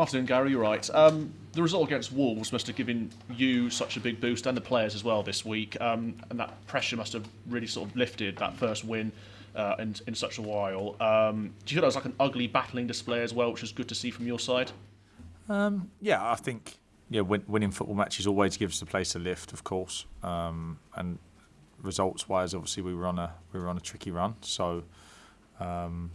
Afternoon, Gary. You're right. Um, the result against Wolves must have given you such a big boost and the players as well this week, um, and that pressure must have really sort of lifted that first win uh, in, in such a while. Um, do you feel that was like an ugly battling display as well, which was good to see from your side? Um, yeah, I think yeah, win, winning football matches always gives the place a lift, of course, um, and results-wise, obviously we were on a we were on a tricky run, so. Um,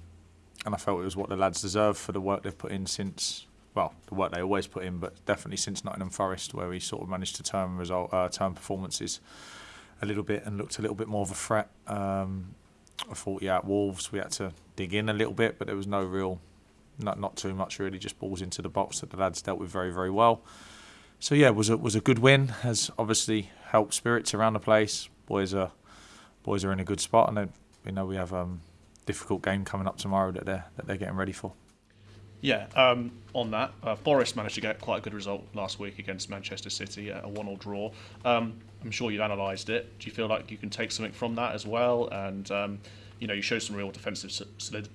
and I felt it was what the lads deserve for the work they've put in since well, the work they always put in, but definitely since Nottingham Forest, where we sort of managed to turn result, uh, turn performances a little bit and looked a little bit more of a threat. Um, I thought, yeah, at Wolves we had to dig in a little bit, but there was no real, not not too much really, just balls into the box that the lads dealt with very very well. So yeah, it was a was a good win. Has obviously helped spirits around the place. Boys are boys are in a good spot, and you know we have a um, difficult game coming up tomorrow that they're that they're getting ready for. Yeah, um, on that, uh, Forest managed to get quite a good result last week against Manchester City, a one-all draw. Um, I'm sure you've analysed it. Do you feel like you can take something from that as well? And um, you know, you showed some real defensive solid-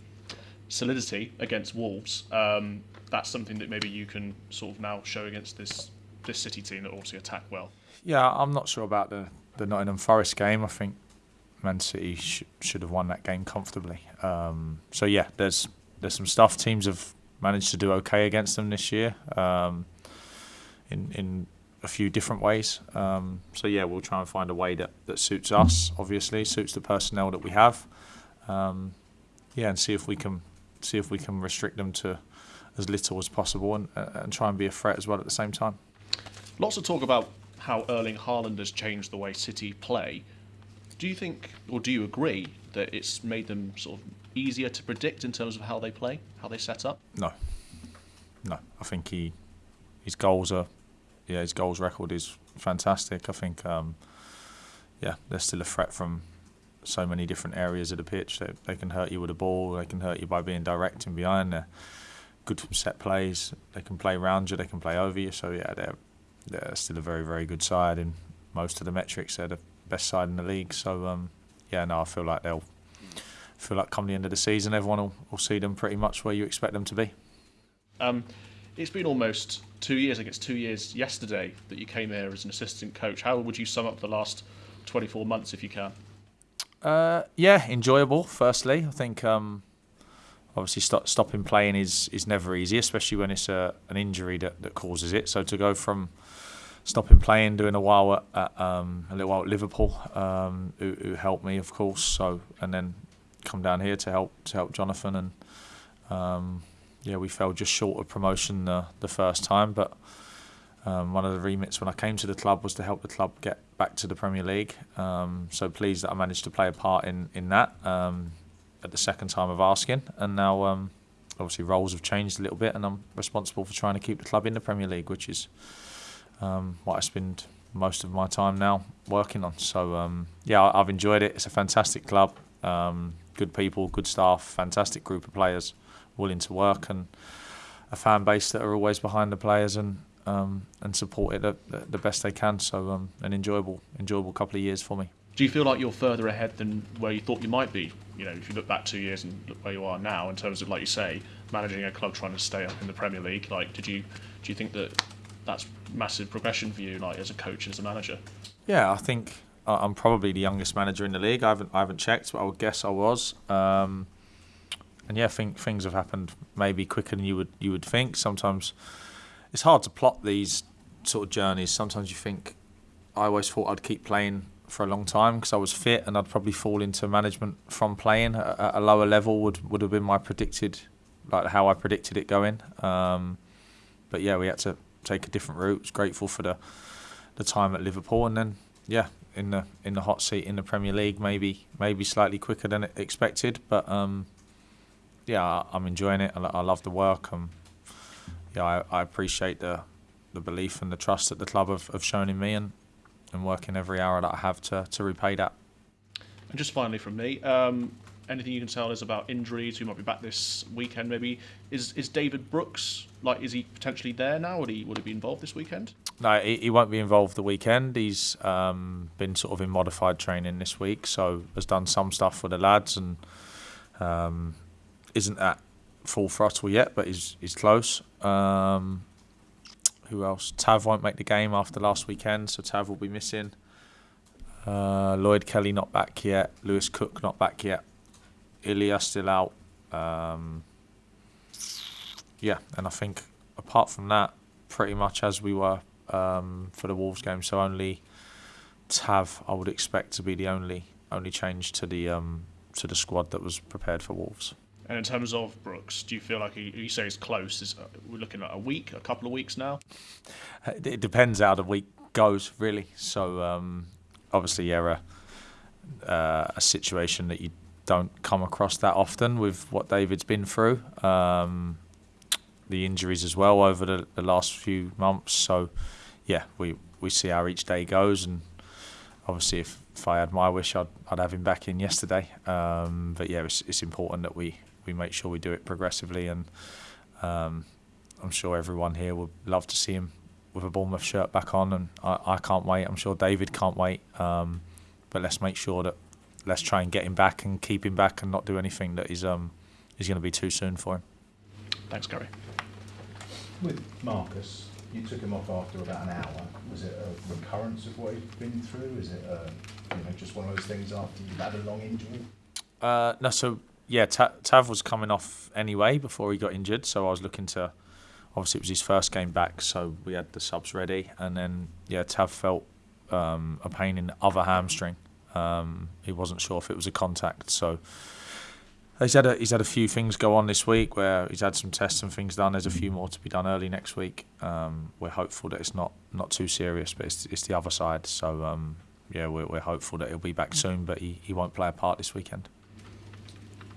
solidity against Wolves. Um, that's something that maybe you can sort of now show against this this City team that also attack well. Yeah, I'm not sure about the the Nottingham Forest game. I think Man City sh- should have won that game comfortably. Um, so yeah, there's there's some stuff teams have managed to do okay against them this year um, in in a few different ways. Um, so yeah, we'll try and find a way that, that suits us. Obviously, suits the personnel that we have. Um, yeah, and see if we can see if we can restrict them to as little as possible and, and try and be a threat as well at the same time. Lots of talk about how Erling Haaland has changed the way City play. Do you think, or do you agree, that it's made them sort of easier to predict in terms of how they play, how they set up? No, no. I think he his goals are yeah his goals record is fantastic. I think um, yeah they're still a threat from so many different areas of the pitch. They, they can hurt you with a the ball. They can hurt you by being direct and behind. They're good set plays. They can play round you. They can play over you. So yeah, they're they're still a very very good side in most of the metrics. They're the best side in the league. So um, yeah, no, I feel like they'll feel like come the end of the season, everyone will, will see them pretty much where you expect them to be. Um, it's been almost two years. I guess two years yesterday that you came here as an assistant coach. How would you sum up the last 24 months, if you can? Uh, yeah, enjoyable. Firstly, I think um, obviously stop, stopping playing is is never easy, especially when it's a, an injury that, that causes it. So to go from stopping playing, doing a while at, at um, a little while at Liverpool, um, who, who, helped me, of course. So and then come down here to help to help Jonathan, and um, yeah, we fell just short of promotion the, the first time. But um, one of the remits when I came to the club was to help the club get back to the Premier League. Um, so pleased that I managed to play a part in in that um, at the second time of asking, and now um, obviously roles have changed a little bit, and I'm responsible for trying to keep the club in the Premier League, which is um, what I spend most of my time now working on. So um, yeah, I've enjoyed it. It's a fantastic club. Um, good people, good staff, fantastic group of players willing to work, and a fan base that are always behind the players and um, and support it the, the best they can. So um, an enjoyable enjoyable couple of years for me. Do you feel like you're further ahead than where you thought you might be? You know, if you look back two years and look where you are now, in terms of like you say, managing a club trying to stay up in the Premier League. Like, did you do you think that that's massive progression for you, like as a coach and as a manager? Yeah, I think I'm probably the youngest manager in the league. I haven't I haven't checked, but I would guess I was. Um, and yeah, I think things have happened maybe quicker than you would you would think. Sometimes it's hard to plot these sort of journeys. Sometimes you think I always thought I'd keep playing for a long time because I was fit and I'd probably fall into management from playing at a lower level would would have been my predicted like how I predicted it going. Um, but yeah, we had to take a different route. Was grateful for the the time at Liverpool and then yeah, in the in the hot seat in the Premier League. Maybe maybe slightly quicker than expected, but um, yeah, I'm enjoying it. I, I love the work. Um, yeah, I, I appreciate the the belief and the trust that the club have, have shown in me, and and working every hour that I have to to repay that. And just finally from me, um, anything you can tell us about injuries? Who might be back this weekend? Maybe is is David Brooks like? Is he potentially there now? Would he would he be involved this weekend? No, he, he won't be involved the weekend. He's um, been sort of in modified training this week, so has done some stuff for the lads and um, isn't at full throttle yet, but he's he's close. Um, who else? Tav won't make the game after last weekend, so Tav will be missing. Uh, Lloyd Kelly not back yet. Lewis Cook not back yet. Ilya still out. Um, yeah, and I think apart from that, pretty much as we were um, for the Wolves game. So only Tav, I would expect to be the only only change to the um, to the squad that was prepared for Wolves. And in terms of Brooks, do you feel like he, you say he's close? Is uh, we're looking at a week, a couple of weeks now? It depends how the week goes, really. So um, obviously, yeah, a, uh, a situation that you don't come across that often with what David's been through. Um, the injuries as well over the, the last few months. So yeah, we we see how each day goes, and obviously if, if I had my wish, I'd I'd have him back in yesterday. Um, but yeah, it's it's important that we we make sure we do it progressively, and um, I'm sure everyone here would love to see him with a Bournemouth shirt back on, and I, I can't wait. I'm sure David can't wait. Um, but let's make sure that let's try and get him back and keep him back, and not do anything that is um is going to be too soon for him. Thanks, Gary. With Marcus, you took him off after about an hour. Was it a recurrence of what he'd been through? Is it, uh, you know, just one of those things after you've had a long injury? Uh, no, so yeah, Tav was coming off anyway before he got injured, so I was looking to. Obviously, it was his first game back, so we had the subs ready, and then yeah, Tav felt um, a pain in the other hamstring. Um, he wasn't sure if it was a contact, so he's had a he's had a few things go on this week where he's had some tests and things done. There's a few more to be done early next week. Um, we're hopeful that it's not not too serious, but it's it's the other side. So um, yeah, we're we're hopeful that he'll be back soon, but he, he won't play a part this weekend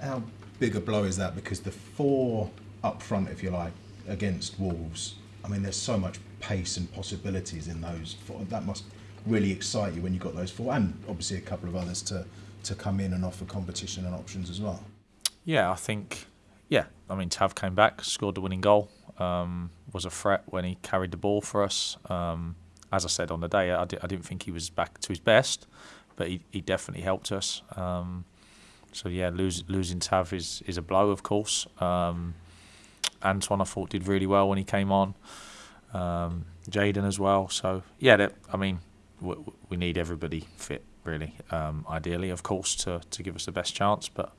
how big a blow is that? Because the four up front, if you like, against Wolves, I mean, there's so much pace and possibilities in those. Four. That must really excite you when you've got those four, and obviously a couple of others to, to come in and offer competition and options as well. Yeah, I think, yeah, I mean, Tav came back, scored the winning goal, um, was a threat when he carried the ball for us. Um, as I said on the day, I, di- I didn't think he was back to his best, but he, he definitely helped us. Um, so yeah, lose, losing Tav is, is a blow, of course. Um, Antoine, I thought, did really well when he came on. Um, Jaidon as well. So yeah, that, I mean, we, we need everybody fit, really. Um, ideally, of course, to to give us the best chance. But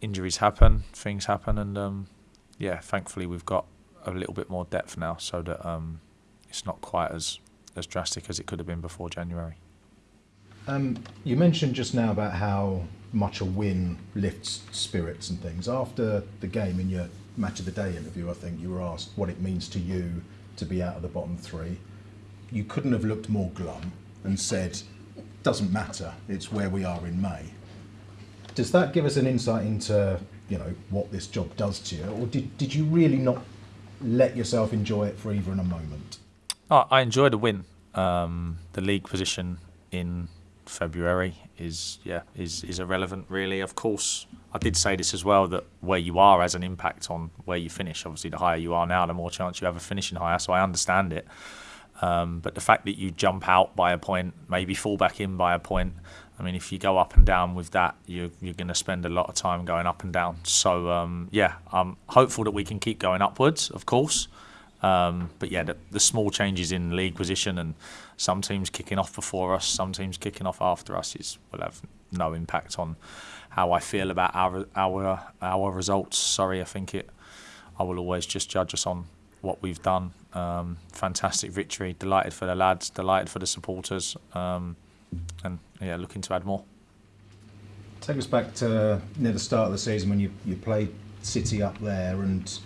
injuries happen, things happen, and um, yeah, thankfully we've got a little bit more depth now, so that um, it's not quite as as drastic as it could have been before January. Um, you mentioned just now about how much a win lifts spirits and things. After the game, in your match of the day interview, I think you were asked what it means to you to be out of the bottom three. You couldn't have looked more glum and said, "Doesn't matter. It's where we are in May." Does that give us an insight into you know what this job does to you, or did did you really not let yourself enjoy it for even a moment? Oh, I enjoyed the win. Um, the league position in February is yeah is is irrelevant really. Of course, I did say this as well that where you are has an impact on where you finish. Obviously, the higher you are now, the more chance you have of finishing higher. So I understand it. Um, but the fact that you jump out by a point, maybe fall back in by a point, I mean, if you go up and down with that, you're, you're going to spend a lot of time going up and down. So, um, yeah, I'm hopeful that we can keep going upwards, of course. Um, but yeah, the, the, small changes in league position and some teams kicking off before us, some teams kicking off after us is will have no impact on how I feel about our our our results. Sorry, I think it. I will always just judge us on what we've done. Um, fantastic victory, delighted for the lads, delighted for the supporters, um, and yeah, looking to add more. Take us back to near the start of the season when you you played City up there and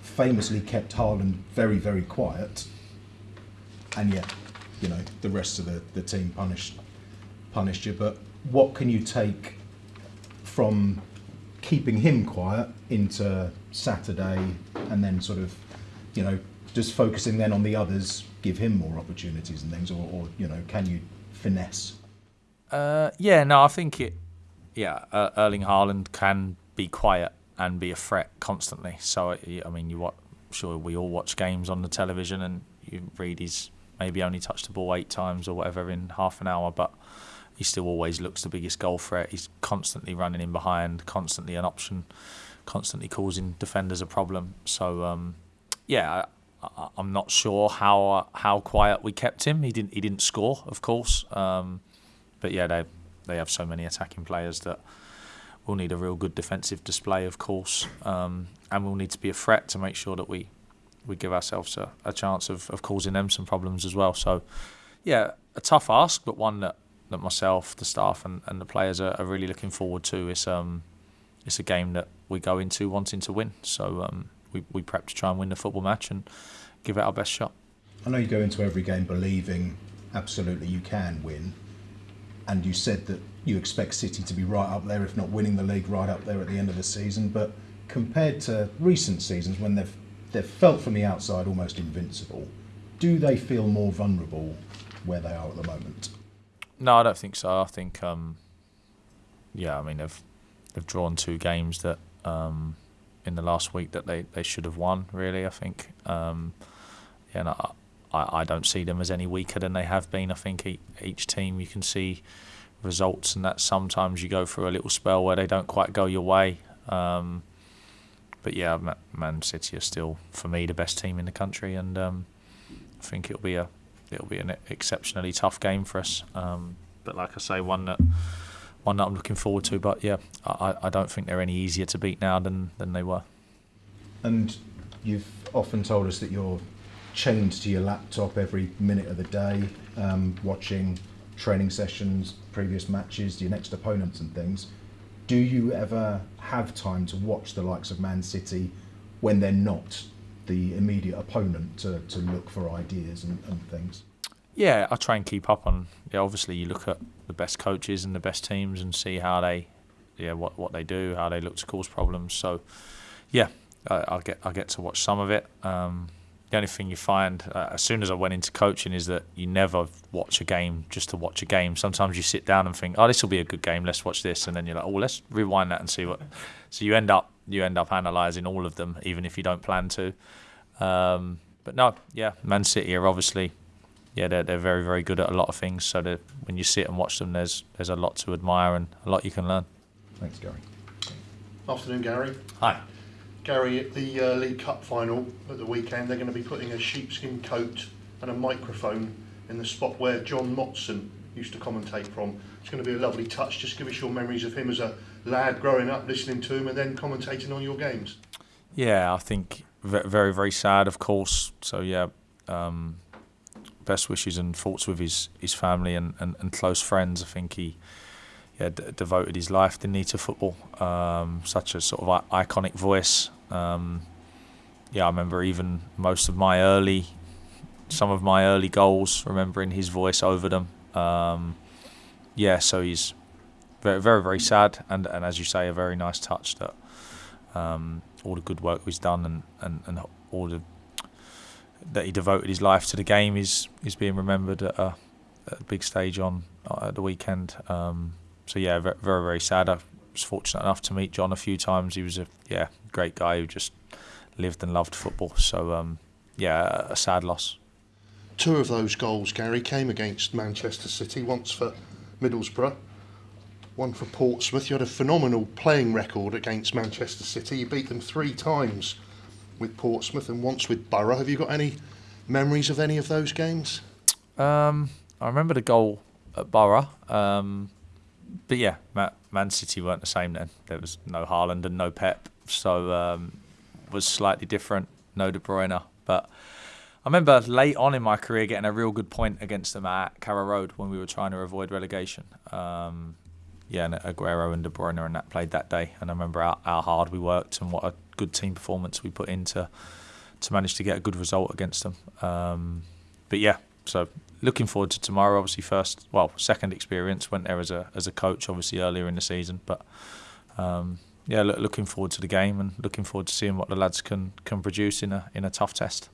famously kept Haaland very, very quiet, and yet, you know, the rest of the, the team punished punished you. But what can you take from keeping him quiet into Saturday, and then sort of, you know, just focusing then on the others, give him more opportunities and things, or, or you know, can you finesse? Uh, yeah, no, I think it. Yeah, uh, Erling Haaland can be quiet and be a threat constantly. So I mean, you what? Sure, we all watch games on the television, and you read he's maybe only touched the ball eight times or whatever in half an hour, but he still always looks the biggest goal threat. He's constantly running in behind, constantly an option, constantly causing defenders a problem. So um, yeah, I, I'm not sure how how quiet we kept him. He didn't he didn't score, of course, um, but yeah, they they have so many attacking players that we'll need a real good defensive display, of course, um, and we'll need to be a threat to make sure that we we give ourselves a, a chance of, of causing them some problems as well. So, yeah, a tough ask, but one that, that myself, the staff, and, and the players are, are really looking forward to. It's um, it's a game that we go into wanting to win. So um, we we prep to try and win the football match and give it our best shot. I know you go into every game believing absolutely you can win, and you said that you expect City to be right up there, if not winning the league, right up there at the end of the season. But compared to recent seasons when they've they've felt from the outside almost invincible, do they feel more vulnerable where they are at the moment? No, I don't think so. I think, um, yeah, I mean they've they've drawn two games that um, in the last week that they, they should have won. Really, I think. Um, and I, I I don't see them as any weaker than they have been. I think each, each team you can see results, and that sometimes you go through a little spell where they don't quite go your way. Um, but yeah, Man City are still for me the best team in the country, and um, I think it'll be a it'll be an exceptionally tough game for us. Um, but like I say, one that one that I'm looking forward to. But yeah, I, I don't think they're any easier to beat now than than they were. And you've often told us that you're chained to your laptop every minute of the day, um, watching training sessions, previous matches, your next opponents, and things. Do you ever have time to watch the likes of Man City when they're not the immediate opponent to, to look for ideas and, and things? Yeah, I try and keep up on. Yeah, obviously you look at the best coaches and the best teams and see how they, yeah, what what they do, how they look to cause problems. So, yeah, I, I get I get to watch some of it. Um, the only thing you find uh, as soon as I went into coaching is that you never watch a game just to watch a game. Sometimes you sit down and think, "Oh, this will be a good game. Let's watch this," and then you're like, "Oh, let's rewind that and see what." So you end up you end up analysing all of them, even if you don't plan to. Um, but no, yeah, Man City are obviously, yeah, they're they're very very good at a lot of things. So that when you sit and watch them, there's there's a lot to admire and a lot you can learn. Thanks, Gary. Afternoon, Gary. Hi. Gary, at the uh, League Cup final at the weekend, they're going to be putting a sheepskin coat and a microphone in the spot where John Motson used to commentate from. It's going to be a lovely touch. Just give us your memories of him as a lad growing up, listening to him, and then commentating on your games. Yeah, I think very, very sad, of course. So, yeah, um, best wishes and thoughts with his, his family and, and, and close friends. I think he yeah, d- devoted his life, didn't he, to football. Um, such a sort of iconic voice. Um, yeah, I remember even most of my early, some of my early goals, remembering his voice over them. Um, yeah, so he's very, very, very sad, and, and as you say, a very nice touch that um, all the good work he's done and, and, and all the that he devoted his life to the game is is being remembered at a, at a big stage on at the weekend. Um, so yeah, very, very very sad. I was fortunate enough to meet John a few times. He was a yeah great guy who just lived and loved football. So um, yeah, a sad loss. Two of those goals, Gary, came against Manchester City. Once for Middlesbrough, one for Portsmouth. You had a phenomenal playing record against Manchester City. You beat them three times with Portsmouth and once with Boro. Have you got any memories of any of those games? Um, I remember the goal at Boro. Um, but yeah, Man City weren't the same then. There was no Haaland and no Pep, so um, was slightly different. No De Bruyne, but I remember late on in my career getting a real good point against them at Carrow Road when we were trying to avoid relegation. Um, yeah, and Aguero and De Bruyne and that played that day, and I remember how, how hard we worked and what a good team performance we put into to manage to get a good result against them. Um, but yeah, so looking forward to tomorrow. Obviously, first, well, second experience. Went there as a as a coach, obviously earlier in the season, but um, yeah, look, looking forward to the game and looking forward to seeing what the lads can can produce in a in a tough test.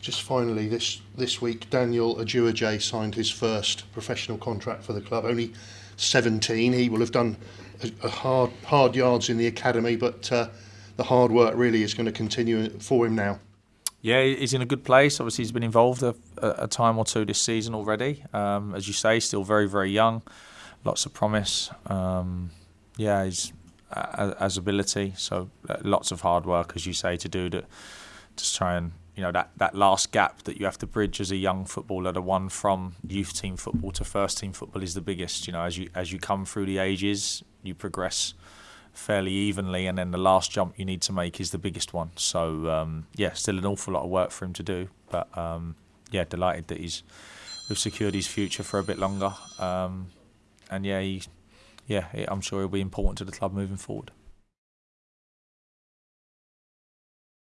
Just finally, this this week, Daniel Adu-Adjei signed his first professional contract for the club. Only 17. He will have done a, a hard hard yards in the academy, but uh, the hard work really is going to continue for him now. Yeah, he's in a good place. Obviously, he's been involved a, a time or two this season already. Um, as you say, still very, very young. Lots of promise. Um, yeah, he's as ability. So uh, lots of hard work, as you say, to do to to try and you know that that last gap that you have to bridge as a young footballer, the one from youth team football to first team football is the biggest. You know, as you as you come through the ages, you progress fairly evenly, and then the last jump you need to make is the biggest one. So um, yeah, still an awful lot of work for him to do, but um, yeah, delighted that he's we've secured his future for a bit longer. Um, and yeah, he, yeah, I'm sure he'll be important to the club moving forward.